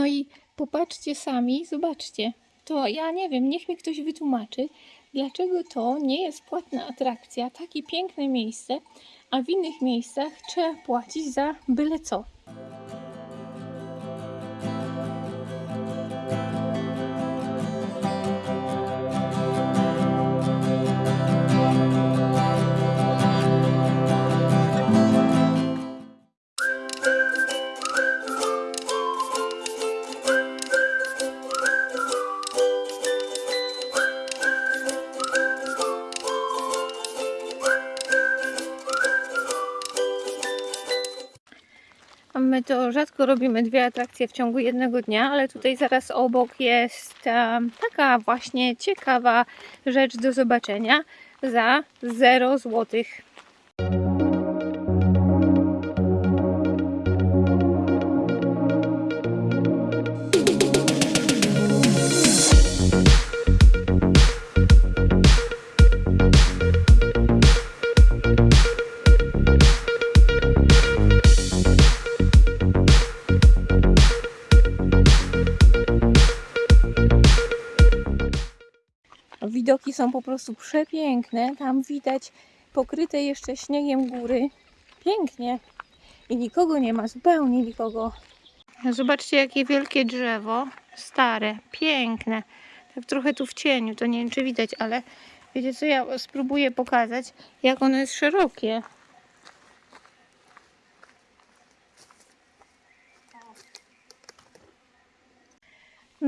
No i popatrzcie sami, zobaczcie. To ja nie wiem, niech mi ktoś wytłumaczy, dlaczego to nie jest płatna atrakcja, takie piękne miejsce, a w innych miejscach trzeba płacić za byle co. Rzadko robimy dwie atrakcje w ciągu jednego dnia, ale tutaj zaraz obok jest taka właśnie ciekawa rzecz do zobaczenia za 0 złotych. Są po prostu przepiękne. Tam widać pokryte jeszcze śniegiem góry. Pięknie. I nikogo nie ma, zupełnie nikogo. Zobaczcie, jakie wielkie drzewo. Stare, piękne. Tak trochę tu w cieniu, to nie wiem, czy widać, ale wiecie co, ja spróbuję pokazać, jak ono jest szerokie.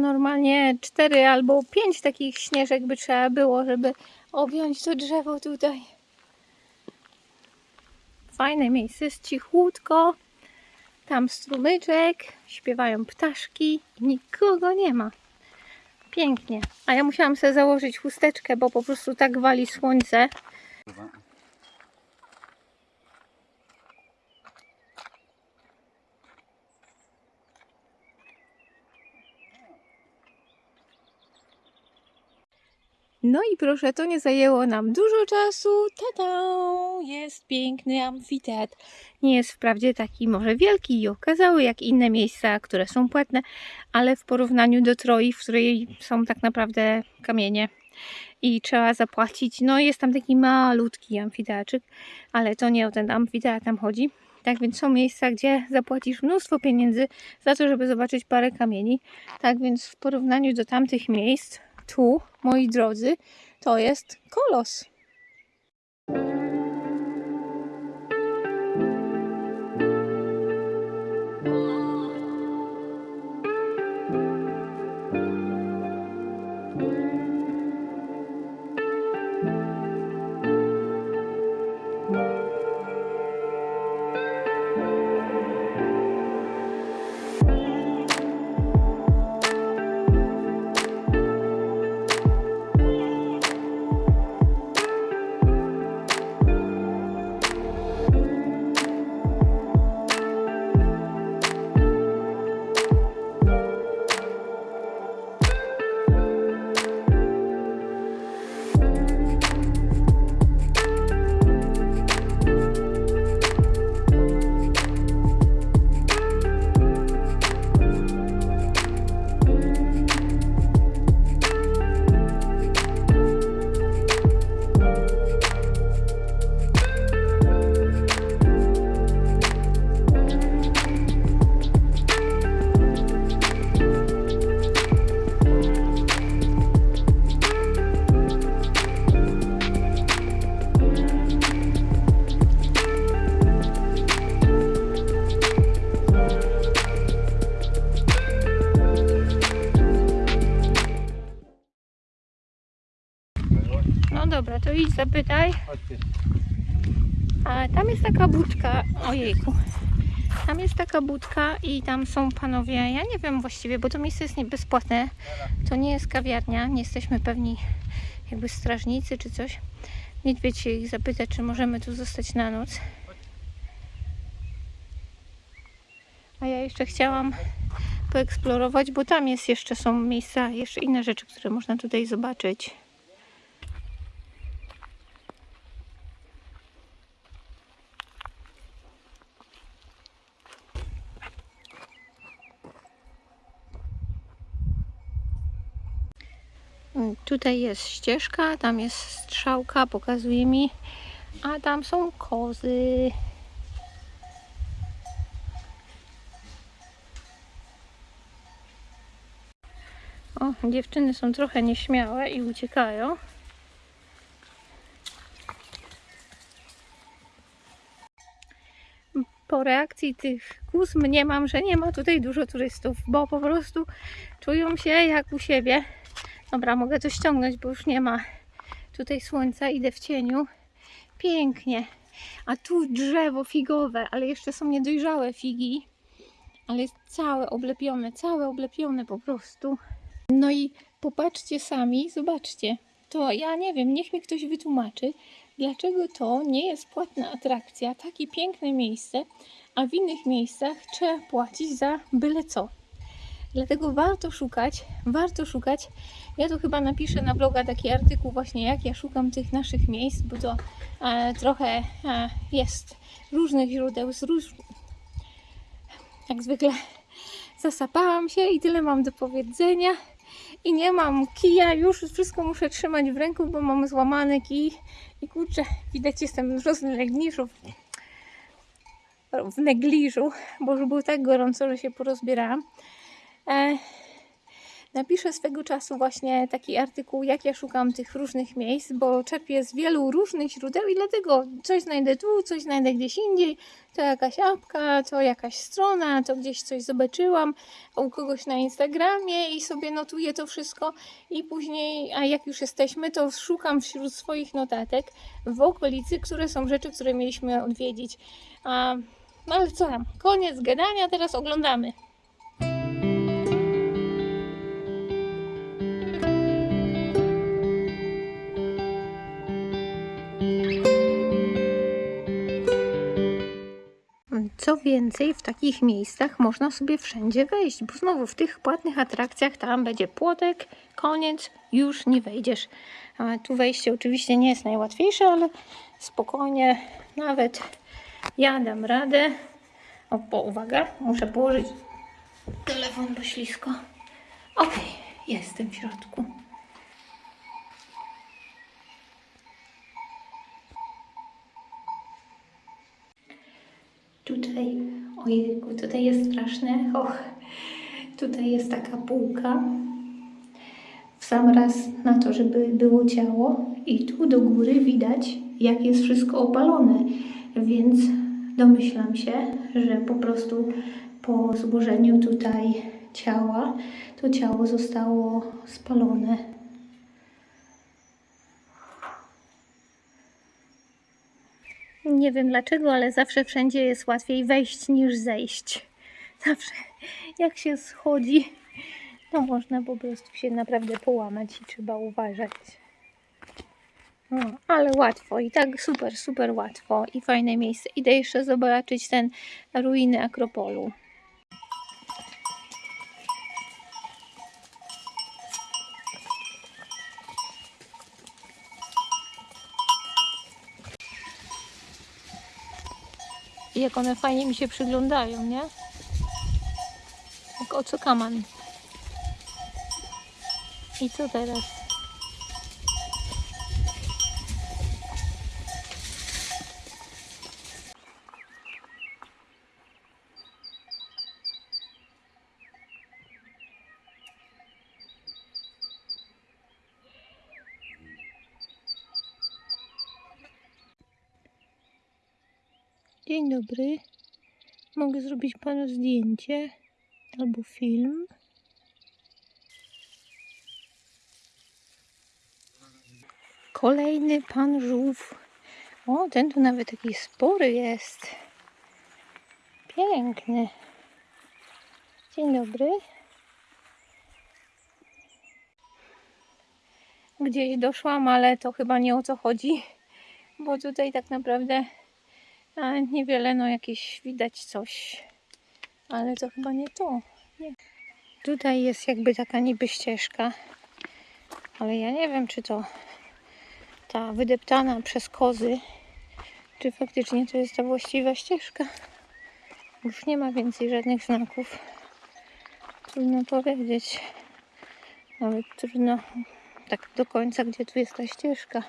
Normalnie cztery albo pięć takich śnieżek by trzeba było, żeby objąć to drzewo tutaj. Fajne miejsce, jest cichutko. Tam strumyczek, śpiewają ptaszki nikogo nie ma. Pięknie. A ja musiałam sobie założyć chusteczkę, bo po prostu tak wali słońce. No i proszę, to nie zajęło nam dużo czasu. Tada! Jest piękny amfiteatr. Nie jest wprawdzie taki może wielki i okazały jak inne miejsca, które są płatne, ale w porównaniu do Troi, w której są tak naprawdę kamienie i trzeba zapłacić, no jest tam taki malutki amfiteatrzyk, ale to nie o ten amfiteatr tam chodzi. Tak więc są miejsca, gdzie zapłacisz mnóstwo pieniędzy za to, żeby zobaczyć parę kamieni. Tak więc w porównaniu do tamtych miejsc, tu, moi drodzy, to jest kolos. Dobra, to idź zapytaj. A tam jest taka budka. Ojejku. Tam jest taka budka i tam są panowie. Ja nie wiem właściwie, bo to miejsce jest bezpłatne. To nie jest kawiarnia. Nie jesteśmy pewni, jakby strażnicy czy coś. Niedźwiedź się ich zapytać, czy możemy tu zostać na noc. A ja jeszcze chciałam poeksplorować, bo tam jest jeszcze są miejsca, jeszcze inne rzeczy, które można tutaj zobaczyć. Tutaj jest ścieżka, tam jest strzałka, pokazuje mi, a tam są kozy. O, dziewczyny są trochę nieśmiałe i uciekają. Po reakcji tych kóz mniemam, że nie ma tutaj dużo turystów, bo po prostu czują się jak u siebie. Dobra, mogę to ściągnąć, bo już nie ma tutaj słońca, idę w cieniu. Pięknie. A tu drzewo figowe, ale jeszcze są niedojrzałe figi. Ale jest całe oblepione, całe oblepione po prostu. No i popatrzcie sami, zobaczcie. To ja nie wiem, niech mi ktoś wytłumaczy, dlaczego to nie jest płatna atrakcja, takie piękne miejsce, a w innych miejscach trzeba płacić za byle co. Dlatego warto szukać, warto szukać. Ja tu chyba napiszę na bloga taki artykuł właśnie, jak ja szukam tych naszych miejsc, bo to e, trochę e, jest różnych źródeł, z róż... jak zwykle zasapałam się i tyle mam do powiedzenia. I nie mam kija, już wszystko muszę trzymać w ręku, bo mam złamany kij. I kurczę, widać jestem w roznegliżu. W negliżu, bo już było tak gorąco, że się porozbierałam. E, napiszę swego czasu właśnie taki artykuł, jak ja szukam tych różnych miejsc, bo czerpię z wielu różnych źródeł i dlatego coś znajdę tu, coś znajdę gdzieś indziej, to jakaś apka, to jakaś strona, to gdzieś coś zobaczyłam u kogoś na Instagramie i sobie notuję to wszystko i później, a jak już jesteśmy, to szukam wśród swoich notatek w okolicy, które są rzeczy, które mieliśmy odwiedzić. A, no ale co tam, koniec gadania, teraz oglądamy. Co więcej, w takich miejscach można sobie wszędzie wejść, bo znowu w tych płatnych atrakcjach tam będzie płotek, koniec, już nie wejdziesz. Tu wejście oczywiście nie jest najłatwiejsze, ale spokojnie, nawet ja dam radę. O, uwaga, muszę położyć telefon, bo ślisko. Ok, jestem w środku. Tutaj, ojejku, tutaj jest straszne. Och, tutaj jest taka półka. W sam raz na to, żeby było ciało. I tu do góry widać, jak jest wszystko opalone. Więc domyślam się, że po prostu po złożeniu tutaj ciała, to ciało zostało spalone. Nie wiem dlaczego, ale zawsze wszędzie jest łatwiej wejść niż zejść. Zawsze jak się schodzi, to można po prostu się naprawdę połamać i trzeba uważać. No, ale łatwo i tak super, super łatwo i fajne miejsce. Idę jeszcze zobaczyć ten ruiny Akropolu. Jak one fajnie mi się przyglądają, nie? Jak ocokaman. I co teraz? Dzień dobry. Mogę zrobić panu zdjęcie albo film. Kolejny pan żółw. O, ten tu nawet taki spory jest. Piękny. Dzień dobry. Gdzieś doszłam, ale to chyba nie o co chodzi, bo tutaj tak naprawdę a niewiele, no jakieś widać coś, ale to chyba nie to. Nie. Tutaj jest jakby taka niby ścieżka, ale ja nie wiem, czy to ta wydeptana przez kozy, czy faktycznie to jest ta właściwa ścieżka. Już nie ma więcej żadnych znaków. Trudno powiedzieć. Nawet trudno tak do końca, gdzie tu jest ta ścieżka.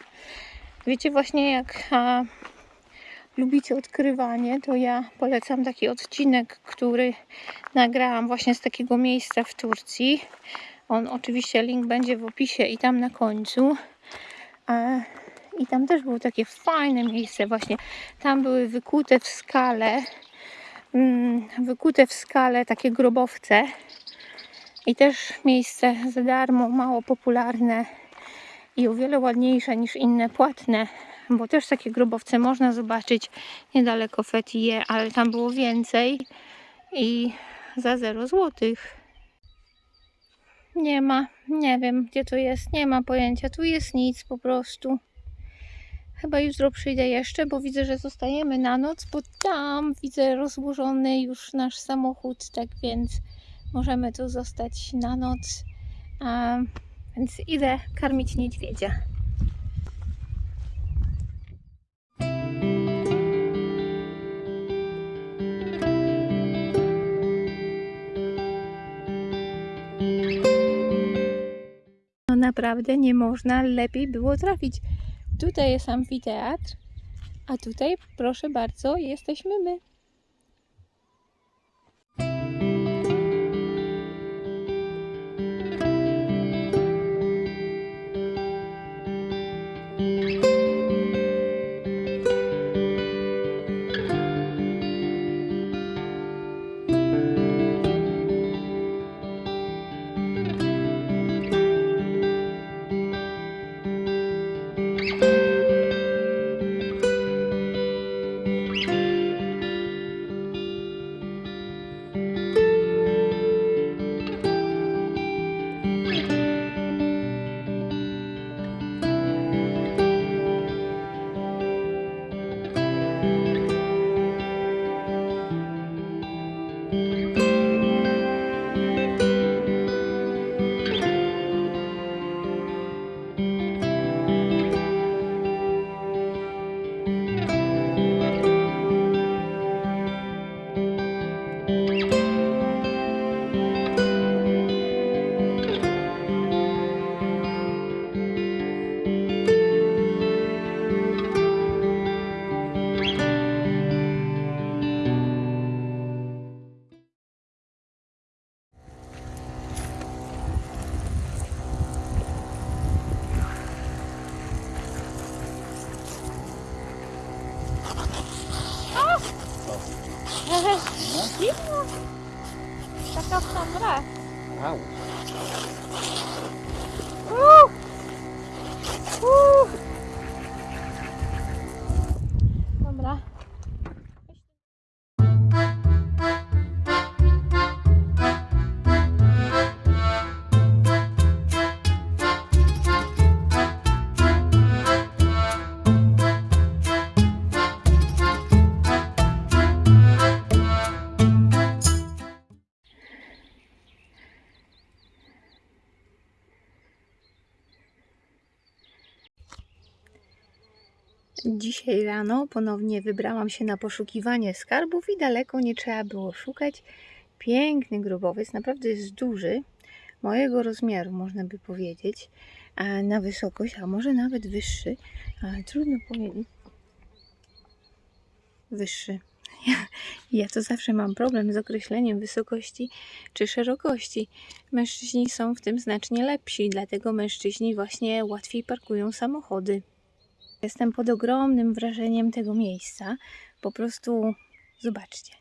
Wiecie właśnie jak a, lubicie odkrywanie, to ja polecam taki odcinek, który nagrałam właśnie z takiego miejsca w Turcji. On oczywiście link będzie w opisie i tam na końcu. I tam też było takie fajne miejsce właśnie. Tam były wykute w skale mm, wykute w skale takie grobowce i też miejsce za darmo, mało popularne i o wiele ładniejsze niż inne płatne, bo też takie grobowce można zobaczyć niedaleko Fethiye, ale tam było więcej i za 0 złotych. Nie ma, nie wiem gdzie to jest, nie ma pojęcia, tu jest nic po prostu. Chyba jutro przyjdę jeszcze, bo widzę, że zostajemy na noc, bo tam widzę rozłożony już nasz samochód, tak więc możemy tu zostać na noc. A, więc idę karmić niedźwiedzia. Naprawdę nie można lepiej było trafić. Tutaj jest amfiteatr, a tutaj, proszę bardzo, jesteśmy my. Dzisiaj rano ponownie wybrałam się na poszukiwanie skarbów i daleko nie trzeba było szukać. Piękny grobowiec, naprawdę jest duży, mojego rozmiaru można by powiedzieć, na wysokość, a może nawet wyższy, ale trudno powiedzieć. Wyższy. Ja, ja to zawsze mam problem z określeniem wysokości czy szerokości. Mężczyźni są w tym znacznie lepsi, dlatego mężczyźni właśnie łatwiej parkują samochody. Jestem pod ogromnym wrażeniem tego miejsca. Po prostu zobaczcie.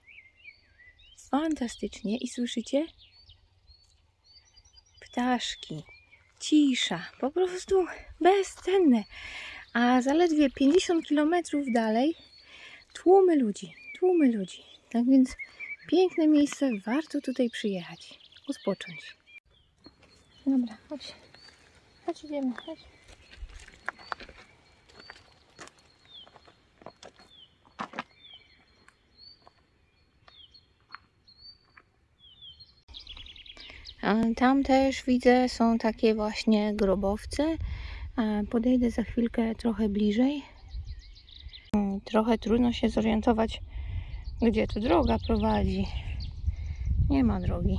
Fantastycznie. I słyszycie? Ptaszki, cisza, po prostu bezcenne. A zaledwie 50 km dalej tłumy ludzi, tłumy ludzi. Tak więc piękne miejsce, warto tutaj przyjechać, odpocząć. Dobra, chodź. Chodź, idziemy, chodź. Tam też widzę, są takie właśnie grobowce. Podejdę za chwilkę trochę bliżej. Hmm, trochę trudno się zorientować, gdzie tu droga prowadzi. Nie ma drogi.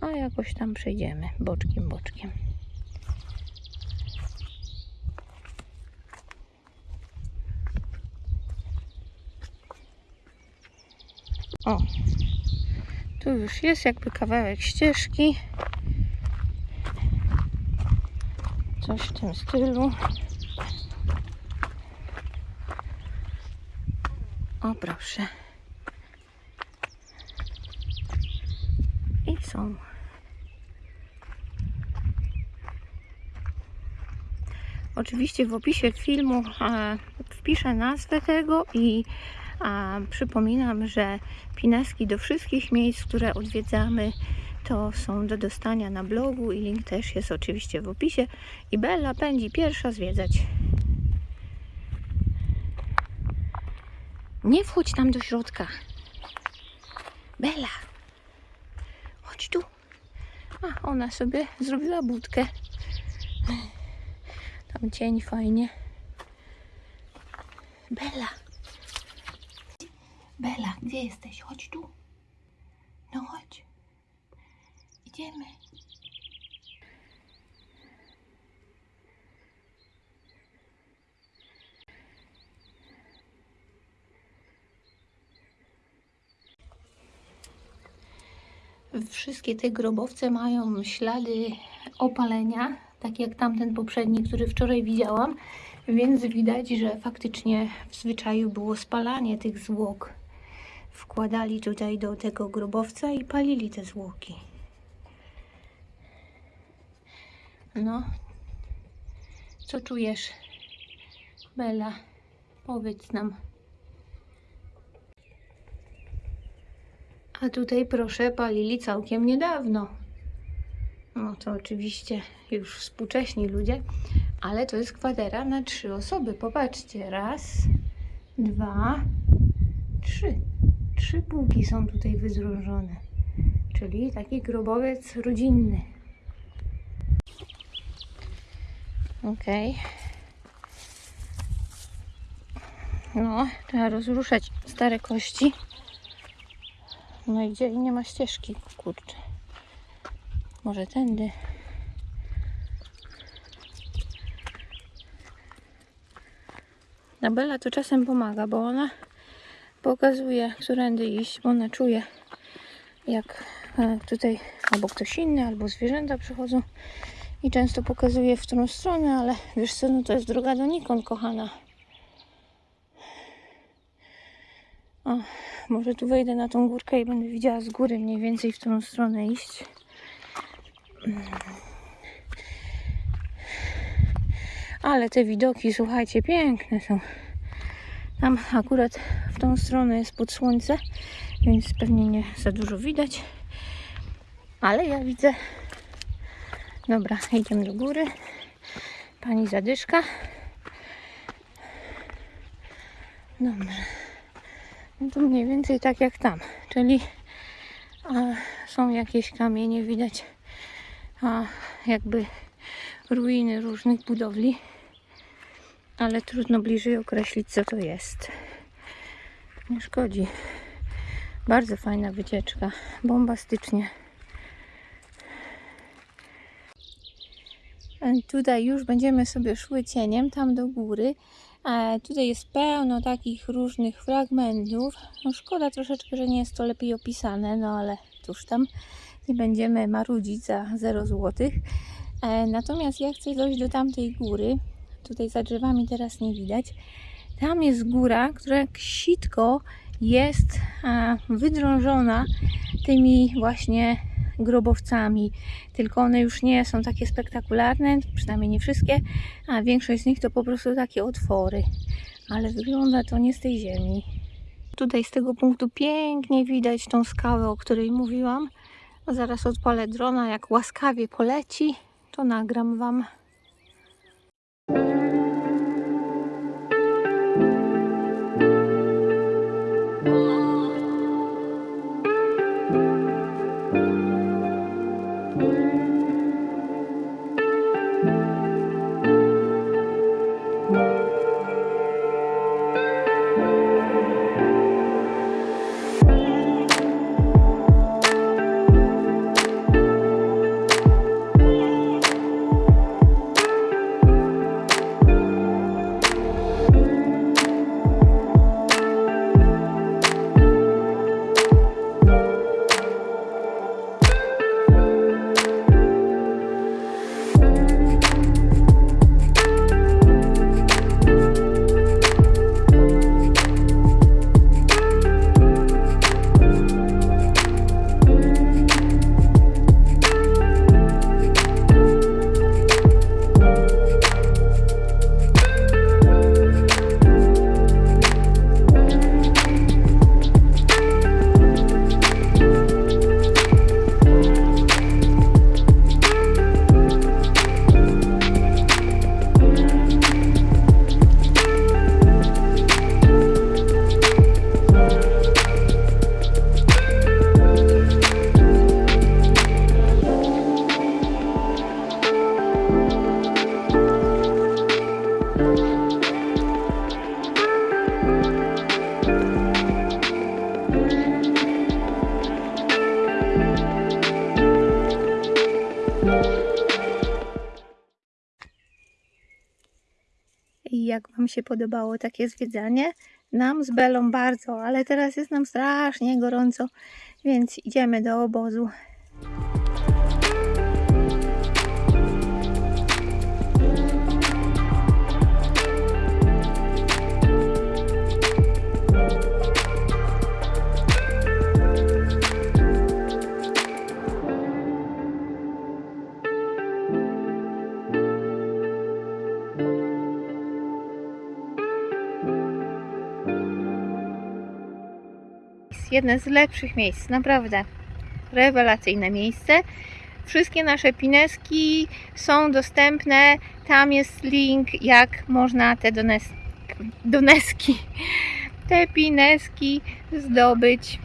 A jakoś tam przejdziemy boczkiem, boczkiem. O, tu już jest jakby kawałek ścieżki. Coś w tym stylu. O proszę. I są. Oczywiście w opisie filmu e, wpiszę nazwę tego i a, przypominam, że pineski do wszystkich miejsc, które odwiedzamy, to są do dostania na blogu i link też jest oczywiście w opisie. I Bella pędzi pierwsza zwiedzać. Nie wchodź tam do środka. Bella, chodź tu. A, ona sobie zrobiła budkę. Tam cień fajnie. Bella. Gdzie jesteś? Chodź tu. No chodź. Idziemy. Wszystkie te grobowce mają ślady opalenia, tak jak tamten poprzedni, który wczoraj widziałam, więc widać, że faktycznie w zwyczaju było spalanie tych zwłok. Wkładali tutaj do tego grobowca i palili te zwłoki. No, co czujesz, Bella? Powiedz nam. A tutaj, proszę, palili całkiem niedawno. No to oczywiście już współcześni ludzie, ale to jest kwadera na trzy osoby. Popatrzcie, raz, dwa, trzy. Trzy półki są tutaj wyzdrożone, czyli taki grobowiec rodzinny. Okej. No, trzeba rozruszać stare kości. No i gdzie? I nie ma ścieżki, kurczę. Może tędy. Bella to czasem pomaga, bo ona pokazuje, którędy iść, bo ona czuje, jak e, tutaj albo ktoś inny, albo zwierzęta przychodzą i często pokazuje w którą stronę, ale wiesz co, no to jest droga donikąd, kochana. O, może tu wejdę na tą górkę i będę widziała z góry mniej więcej, w którą stronę iść. Ale te widoki, słuchajcie, piękne są. Tam akurat w tą stronę jest pod słońce, więc pewnie nie za dużo widać. Ale ja widzę. Dobra, idziemy do góry. Pani zadyszka. Dobrze. No to mniej więcej tak jak tam, czyli a, są jakieś kamienie, widać a, jakby ruiny różnych budowli ale trudno bliżej określić, co to jest. Nie szkodzi. Bardzo fajna wycieczka. Bombastycznie. Tutaj już będziemy sobie szły cieniem, tam do góry. A tutaj jest pełno takich różnych fragmentów. No szkoda troszeczkę, że nie jest to lepiej opisane, no ale cóż tam, nie będziemy marudzić za 0 zł. E, natomiast ja chcę dojść do tamtej góry, tutaj za drzewami teraz nie widać. Tam jest góra, która jak sitko jest wydrążona tymi właśnie grobowcami. Tylko one już nie są takie spektakularne, przynajmniej nie wszystkie, a większość z nich to po prostu takie otwory. Ale wygląda to nie z tej ziemi. Tutaj z tego punktu pięknie widać tą skałę, o której mówiłam. Zaraz odpalę drona, jak łaskawie poleci, to nagram Wam. Się podobało takie zwiedzanie. Nam z Belą bardzo, ale teraz jest nam strasznie gorąco, więc idziemy do obozu. Jest jedne z lepszych miejsc, naprawdę. Rewelacyjne miejsce. Wszystkie nasze pineski są dostępne. Tam jest link, jak można te dones doneski, te pineski zdobyć.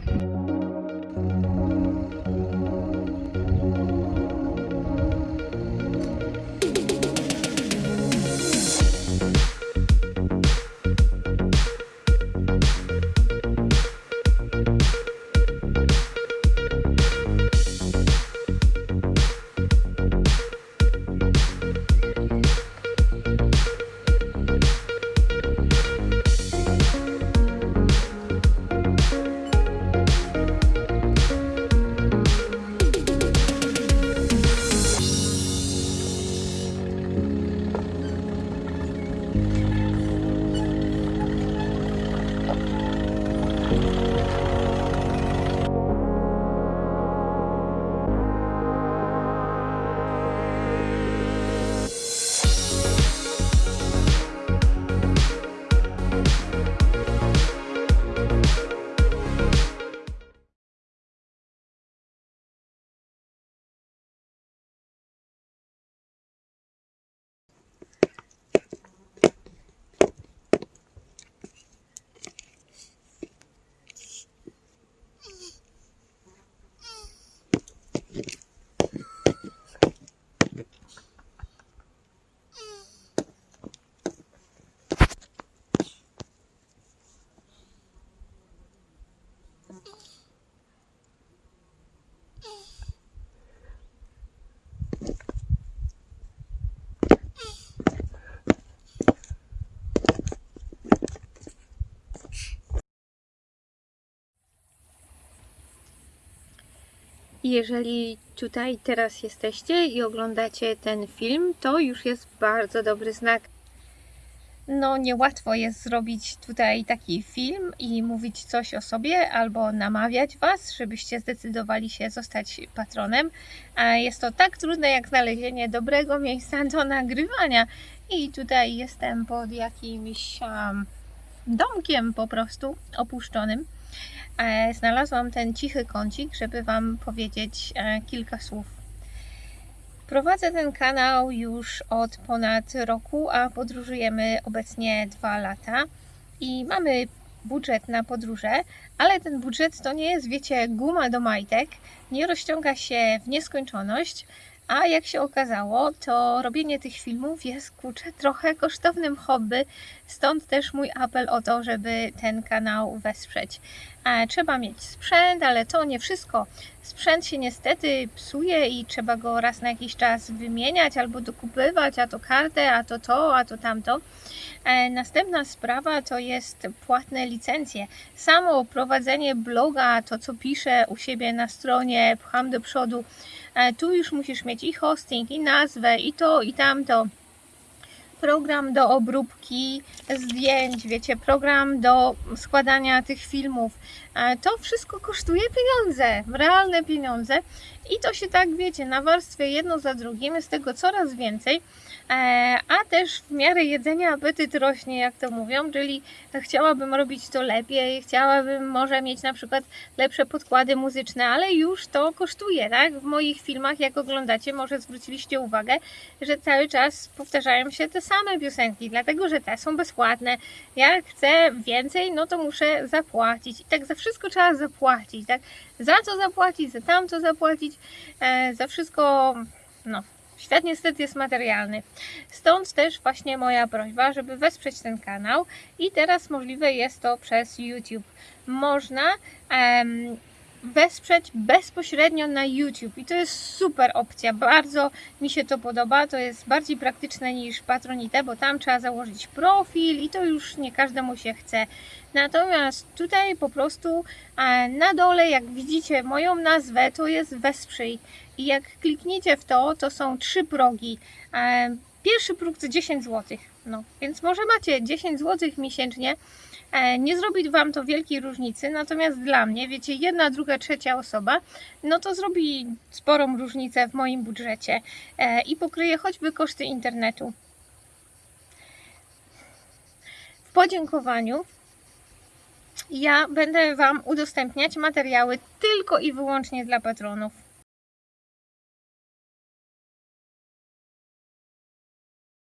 Jeżeli tutaj teraz jesteście i oglądacie ten film, to już jest bardzo dobry znak. No, niełatwo jest zrobić tutaj taki film i mówić coś o sobie albo namawiać Was, żebyście zdecydowali się zostać patronem. A jest to tak trudne jak znalezienie dobrego miejsca do nagrywania. I tutaj jestem pod jakimś um, domkiem po prostu opuszczonym. E, znalazłam ten cichy kącik, żeby Wam powiedzieć e, kilka słów. Prowadzę ten kanał już od ponad roku, a podróżujemy obecnie dwa lata i mamy budżet na podróże, ale ten budżet to nie jest, wiecie, guma do majtek, nie rozciąga się w nieskończoność, a jak się okazało, to robienie tych filmów jest kurczę trochę kosztownym hobby, stąd też mój apel o to, żeby ten kanał wesprzeć. Trzeba mieć sprzęt, ale to nie wszystko. Sprzęt się niestety psuje i trzeba go raz na jakiś czas wymieniać albo dokupywać, a to kartę, a to to, a to tamto. E, następna sprawa to jest płatne licencje. Samo prowadzenie bloga, to co piszę u siebie na stronie, pcham do przodu, tu już musisz mieć i hosting, i nazwę, i to, i tamto program do obróbki zdjęć, wiecie, program do składania tych filmów. E, to wszystko kosztuje pieniądze, realne pieniądze i to się tak, wiecie, na warstwie jedno za drugim, jest tego coraz więcej, e, a też w miarę jedzenia apetyt rośnie, jak to mówią, czyli chciałabym robić to lepiej, chciałabym może mieć na przykład lepsze podkłady muzyczne, ale już to kosztuje, tak? W moich filmach, jak oglądacie, może zwróciliście uwagę, że cały czas powtarzają się te same piosenki, dlatego, że te są bezpłatne. Jak chcę więcej, no to muszę zapłacić i tak za wszystko trzeba zapłacić, tak? Za co zapłacić, za tamto zapłacić, e, za wszystko, no, Świat niestety jest materialny. Stąd też właśnie moja prośba, żeby wesprzeć ten kanał i teraz możliwe jest to przez YouTube. Można em, wesprzeć bezpośrednio na YouTube i to jest super opcja. Bardzo mi się to podoba. To jest bardziej praktyczne niż Patronite, bo tam trzeba założyć profil i to już nie każdemu się chce. Natomiast tutaj po prostu e, na dole, jak widzicie moją nazwę, to jest wesprzyj. I jak klikniecie w to, to są trzy progi. E, Pierwszy próg to 10 zł. No, więc może macie 10 zł miesięcznie. E, Nie zrobi Wam to wielkiej różnicy, natomiast dla mnie, wiecie, jedna, druga, trzecia osoba, no to zrobi sporą różnicę w moim budżecie e, i pokryje choćby koszty internetu. W podziękowaniu ja będę Wam udostępniać materiały tylko i wyłącznie dla patronów.